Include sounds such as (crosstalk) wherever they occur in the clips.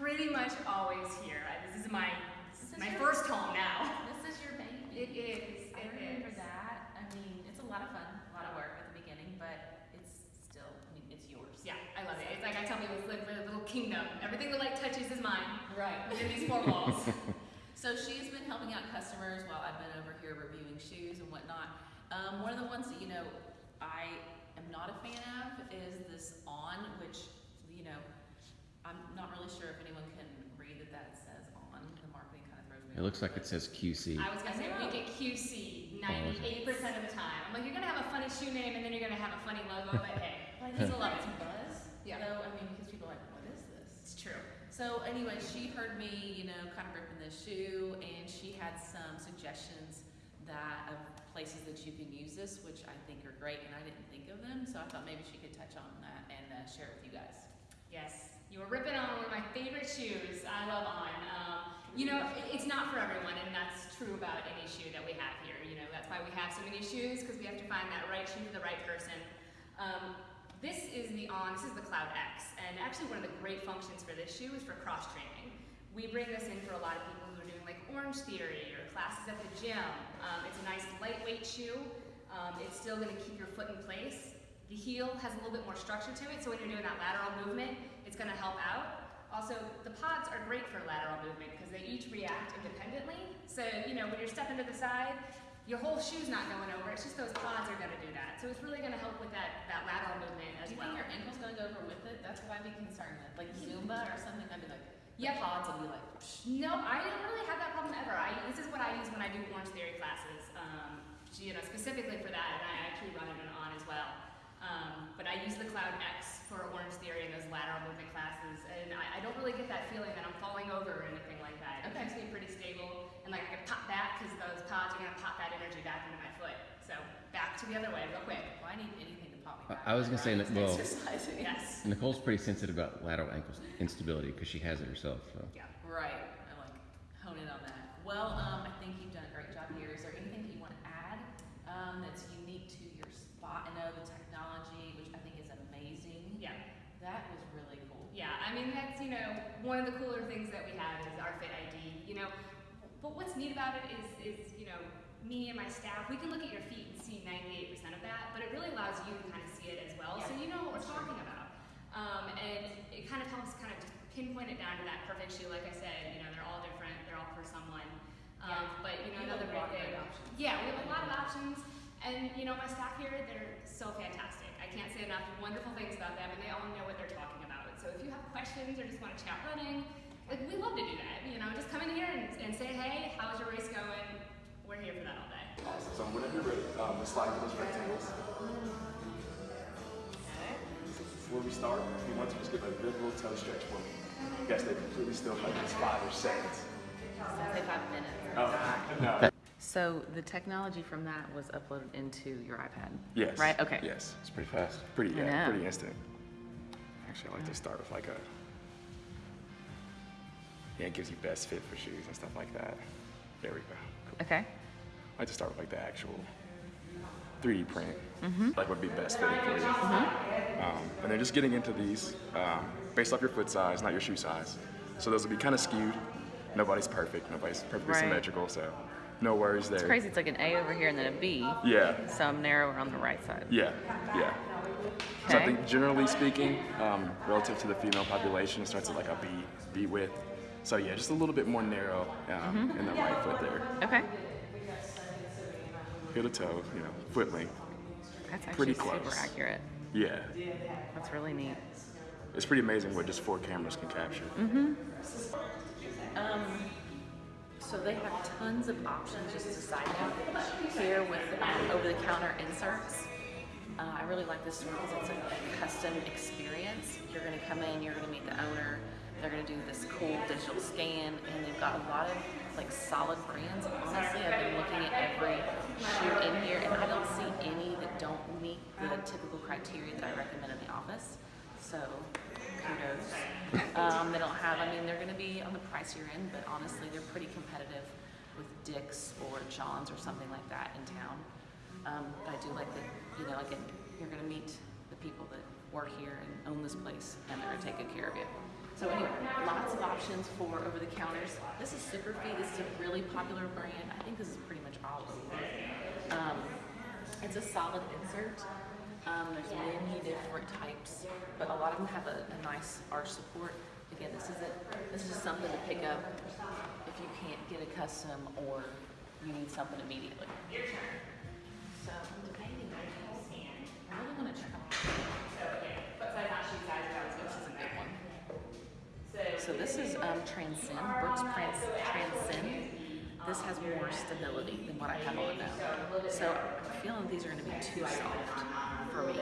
pretty much always here. I- This is my This is my your- first home now. (laughs) This is your baby. It is. I It remember is. that. I mean, it's a lot of fun, a lot of work at the beginning, but it's still, I mean, it's yours. Yeah, I love it. It's like I tell people, it's like a little kingdom. Everything the light touches is mine Right. within these four walls. (laughs) So she's been helping out customers while I've been over here reviewing shoes and whatnot. Um, one of the ones that, you know, I am not a fan of is this on, which, you know, I'm not really sure if anyone can read that that says on. The marketing kind of throws me It looks like it says QC. I was gonna say I we know. get QC 98% of the time. I'm like, you're gonna have a funny shoe name and then you're gonna have a funny logo, but hey, (laughs) But I think still love it's it. buzz. Yeah. Though, I mean, because people are like, what is this? It's true. So anyway, she heard me, you know, kind of ripping this shoe, and she had some suggestions that of places that you can use this, which I think are great, and I didn't think of them, so I thought maybe she could touch on that and uh, share it with you guys. Yes, you were ripping on one of my favorite shoes. I love On. Um, you know, it's not for everyone, and that's true about any shoe that we have here. You know, that's why we have so many shoes because we have to find that right shoe for the right person. Um, this is the On. This is the Cloud X, and actually one of the great functions for this shoe is for cross training. We bring this in for a lot of people who are doing like Orange Theory or classes at the gym. Um, it's a nice lightweight shoe. Um, it's still going to keep your foot in place. The heel has a little bit more structure to it, so when you're doing that lateral movement, it's going to help out. Also, the pods are great for lateral movement because they each react independently. So, you know, when you're stepping to the side, your whole shoe's not going over. It's just those pods are going to do that. So it's really going to help with that, that lateral movement as well. Do you well. think your ankle's gonna go over with it? That's what I'd be concerned with, like (laughs) Zumba or something, I'd be like, Yep. pods will be like, psh. No, I don't really have that problem ever. I, this is what I use when I do Orange Theory classes, um, you know, specifically for that, and I actually run it on as well. Um, but I use the Cloud X for Orange Theory and those lateral movement classes, and I, I don't really get that feeling that I'm falling over or anything like that. It Okay. keeps me pretty stable, and like I can pop back because those pods are gonna pop that energy back into my foot. So back to the other way, real quick. well, I need anything to pop me I- back. I was gonna say, whenever well- exercising. Yes. Nicole's pretty sensitive about lateral ankle instability because she has it herself. So. Yeah. Right, I like hone in on that. Well, um, I think you've done a great job here. Is there anything that you want to add, um, that's unique to your spot? I know the technology, which I think is amazing. Yeah. That was really cool. Yeah, I mean that's you know one of the cooler things that we have is our Fit ID. You know, but what's neat about it is is you know me and my staff we can look at your feet and see 98% of that, but it really allows you to kind of see it as well, so you know what we're talking about. Um, and it kind of helps kind of pinpoint it down to that perfect shoe. Like I said, you know they're all different, they're all for someone. Um, Yeah. But you know another great thing. Yeah, we have a lot of options, and you know my staff here they're so fantastic. I can't say enough wonderful things about them, and they all know what they're talking about. So if you have questions or just want to chat running, like we love to do that. You know, just come in here and, and say, hey, how's your race going? We're here for that all day. Awesome. So whenever you're ready, um, let's slide through those rectangles. Before we start, we want to just give a good little toe stretch for me. You guys stay completely still for like five or seconds. Say five minutes. Oh, no. So the technology from that was uploaded into your iPad? Yes. Right, okay. Yes. It's pretty fast. Pretty, I yeah, know. pretty instant. Actually, I like to start with like a, yeah, it gives you best fit for shoes and stuff like that. There we go. Cool. Okay. I like to start with like the actual 3D print, Mm-hmm. like would be best fitting for you. Um, and then just getting into these um, based off your foot size, not your shoe size. So those will be kind of skewed. Nobody's perfect. Nobody's perfectly Right. symmetrical. So no worries there. It's crazy, it's like an A over here and then a B, Yeah. so I'm narrower on the right side. Yeah. Yeah. So I Okay. think generally speaking, um, relative to the female population, it starts at like a B, B width. So yeah, just a little bit more narrow um, Mm-hmm. in the right foot there. Okay. Heel to toe, you know, foot length. That's actually Pretty super close. accurate. Yeah. That's really neat. It's pretty amazing what just four cameras can capture. Um, so they have tons of options, just a side note, here with over-the-counter inserts. Uh, I really like this one because it's a custom experience. You're going to come in, you're going to meet the owner, they're going to do this cool digital scan, and they've got a lot of like solid brands. Honestly, I've been looking at every shoe in here, and I don't see any that don't meet the typical criteria that I recommend in the office. So, kudos. Um, they don't have, I mean, they're going to be on the pricier end, but honestly, they're pretty competitive with Dick's or John's or something like that in town. Um, but I do like that, you know, again, you're going to meet the people that work here and own this place, and they're going to take good care of you. So anyway, lots of options for over the counters. This is Superfeet. This is a really popular brand. I think this is pretty much all over. Um, it's a solid insert. Um, there's many different types, but a lot of them have a, a nice arch support. Again, this is it. This is just something to pick up if you can't get a custom or you need something immediately. So I'm debating on these. I really want to check out. What size not shoe size that was This is a good one. So So this is um, Transcend, Brooks Trans Transcend. This has more stability than what I have on now. So I'm feeling these are going to be too soft for me.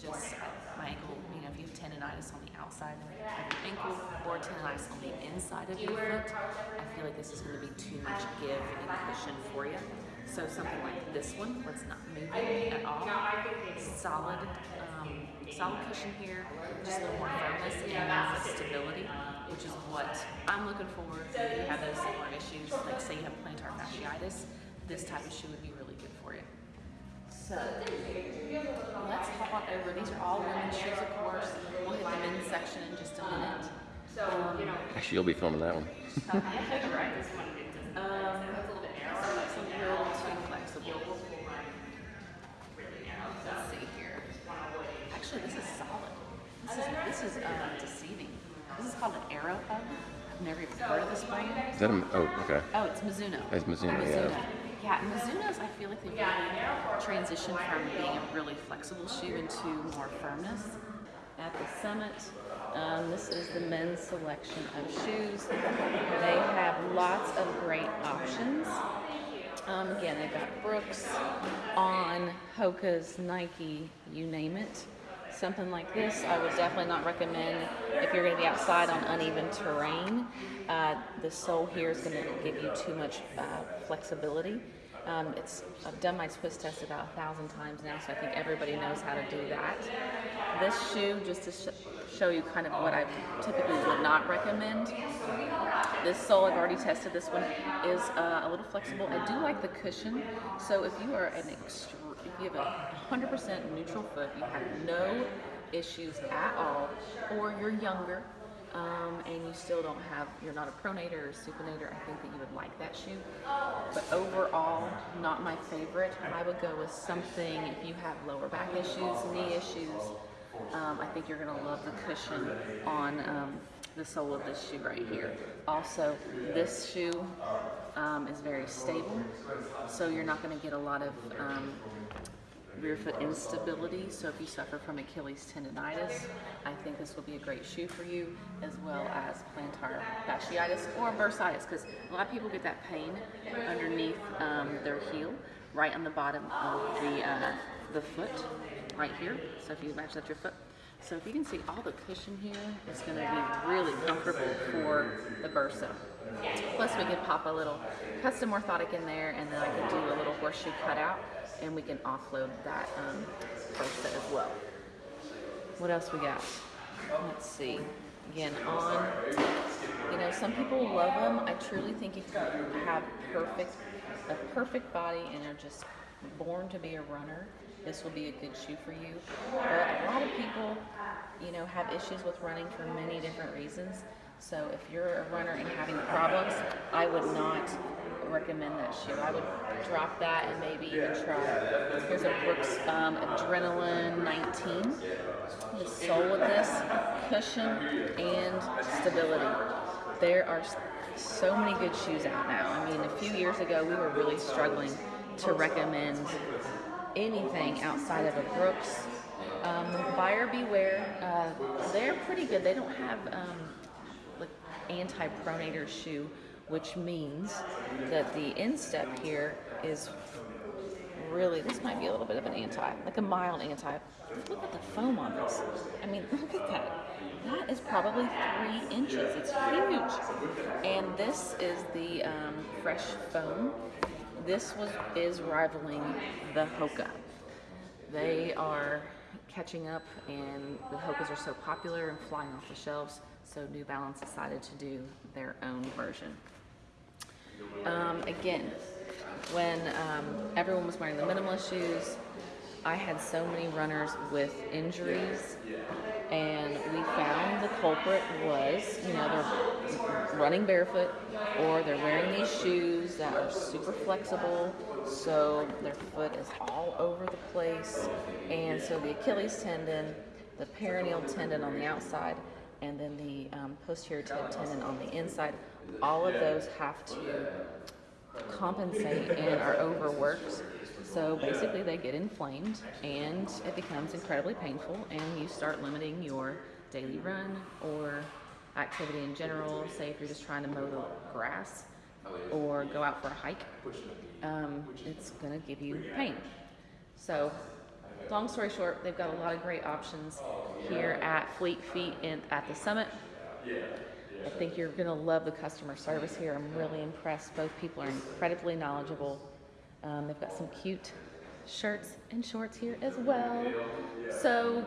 Just my ankle, you know, if you have tendonitis on the outside of your ankle or tendonitis on the inside of your foot, I feel like this is going to be too much give and cushion for you. So something like this one, where it's not moving at all, solid, um, solid cushion here, just a little more firmness and stability, which is what I'm looking for. If you have those similar issues, like say you have plantar fasciitis, this type of shoe would be really good for you. So let's hop on over. These are all women's shoes, of course. We'll hit the men's section in just a minute. Um, Actually, you'll be filming that one. (laughs) right? Um, it's a too flexible. Let's see here. Actually, this is solid. This is this is uh, deceiving. This is called an Arrow Hub. I've never even heard of this brand. Is that a, oh, okay. Oh, it's Mizuno. It's Mizuno, yeah. Yeah, Mizuno's, I feel like they've transitioned from being a really flexible shoe into more firmness. At the Summit, um, this is the men's selection of shoes. They have lots of great options. Um, again, they've got Brooks, On, Hoka's, Nike, you name it. Something like this, I would definitely not recommend if you're going to be outside on uneven terrain. Uh, the sole here is going to give you too much uh, flexibility. Um, it's I've done my twist test about a thousand times now, so I think everybody knows how to do that. This shoe, just to sh- show you kind of what I typically would not recommend. This sole, I've already tested this one, is uh, a little flexible. I do like the cushion. So if you are an extreme, if you have a 100% neutral foot, you have no issues at all, or you're younger, um, and you still don't have, you're not a pronator or supinator, I think that you would like that shoe. But overall, not my favorite. I would go with something, if you have lower back issues, knee issues, um, I think you're going to love the cushion on um, the sole of this shoe right here. Also, this shoe um, is very stable, so you're not going to get a lot of um, rear foot instability. So if you suffer from Achilles tendonitis, I think this will be a great shoe for you, as well as plantar fasciitis or bursitis, because a lot of people get that pain underneath um, their heel, right on the bottom of the uh, the foot, right here. So if you imagine that's your foot. So if you can see all the cushion here, it's going to be really comfortable for the bursa. Plus we could pop a little custom orthotic in there and then I could do a little horseshoe cutout and we can offload that um, as well. What else we got? Let's see. Again, on, you know, some people love them. I truly think if you have perfect, a perfect body and are just born to be a runner, this will be a good shoe for you. But a lot of people, you know, have issues with running for many different reasons. So if you're a runner and having problems, I would not recommend that shoe. I would drop that and maybe even try. Here's a Brooks um, Adrenaline 19. The sole of this, cushion and stability. There are so many good shoes out now. I mean, a few years ago, we were really struggling to recommend anything outside of a Brooks. Um, buyer beware. Uh, they're pretty good. They don't have um, anti-pronator shoe, which means that the instep here is really. This might be a little bit of an anti, like a mild anti. Look at the foam on this. I mean, (laughs) look at that. That is probably three inches. It's huge. And this is the um, fresh foam. This was is rivaling the Hoka. They are catching up, and the Hokas are so popular and flying off the shelves. So New Balance decided to do their own version. Um, again, when um, everyone was wearing the minimalist shoes, I had so many runners with injuries, and we found the culprit was, you know, they're running barefoot or they're wearing these shoes that are super flexible, so their foot is all over the place. And so the Achilles tendon, the peroneal tendon on the outside, and then the um, posterior tendon on the inside, all of those have to compensate and are overworked. So basically, they get inflamed and it becomes incredibly painful, and you start limiting your daily run or activity in general. Say, if you're just trying to mow the grass or go out for a hike, um, it's going to give you pain. So, long story short, they've got a lot of great options here at Fleet Feet in, at the summit. I think you're going to love the customer service here. I'm really impressed. Both people are incredibly knowledgeable. Um, they've got some cute shirts and shorts here as well. So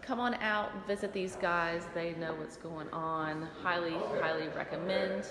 come on out, visit these guys. They know what's going on. Highly, highly recommend.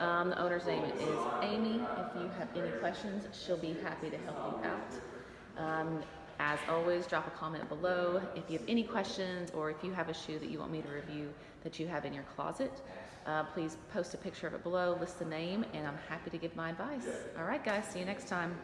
Um, the owner's name is Amy. If you have any questions, she'll be happy to help you out. Um, as always, drop a comment below if you have any questions or if you have a shoe that you want me to review that you have in your closet. Uh, please post a picture of it below, list the name, and I'm happy to give my advice. All right, guys, see you next time.